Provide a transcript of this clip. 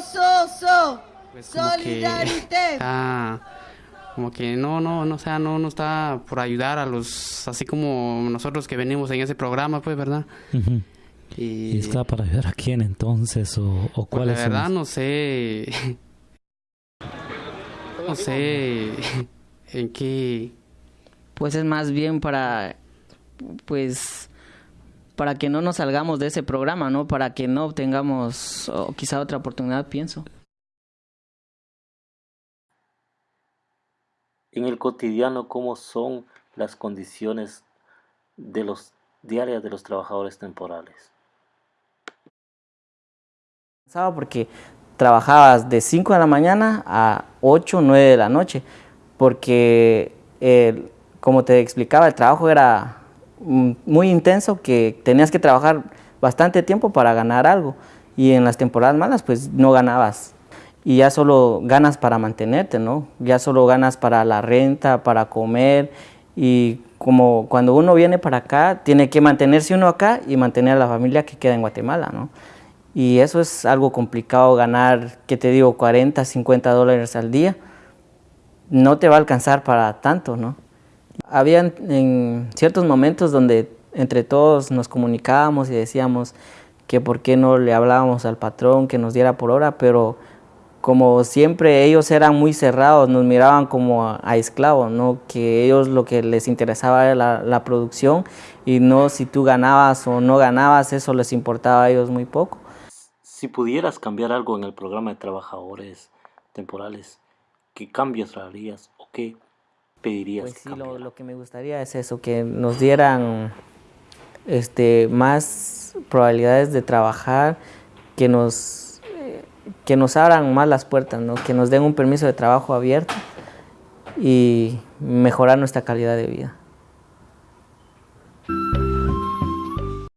so, so. Pues como que está, como que no, no, no, o sea, no, no está por ayudar a los, así como nosotros que venimos en ese programa, pues, ¿verdad? y, está para ayudar a quién entonces o, o pues cuáles la verdad no sé, no sé en qué. Pues es más bien para, pues para que no nos salgamos de ese programa, ¿no? Para que no obtengamos quizá otra oportunidad, pienso. En el cotidiano, ¿cómo son las condiciones de los diarias de los trabajadores temporales? Porque trabajabas de 5 de la mañana a 8 o 9 de la noche, porque como te explicaba, el trabajo era muy intenso que tenías que trabajar bastante tiempo para ganar algo y en las temporadas malas pues no ganabas y ya solo ganas para mantenerte, ¿no? Ya solo ganas para la renta, para comer y como cuando uno viene para acá tiene que mantenerse uno acá y mantener a la familia que queda en Guatemala, ¿no? Y eso es algo complicado ganar, que te digo, 40, 50 dólares al día. No te va a alcanzar para tanto, ¿no? Habían en ciertos momentos donde entre todos nos comunicábamos y decíamos que por qué no le hablábamos al patrón que nos diera por hora, pero como siempre ellos eran muy cerrados, nos miraban como a, esclavos, ¿no? que ellos lo que les interesaba era la, producción y no si tú ganabas o no ganabas, eso les importaba a ellos muy poco. Si pudieras cambiar algo en el programa de trabajadores temporales, ¿qué cambios harías o qué pues sí, lo, que me gustaría es eso, que nos dieran este, más probabilidades de trabajar, que nos, que nos abran más las puertas, ¿no? que nos den un permiso de trabajo abierto y mejorar nuestra calidad de vida.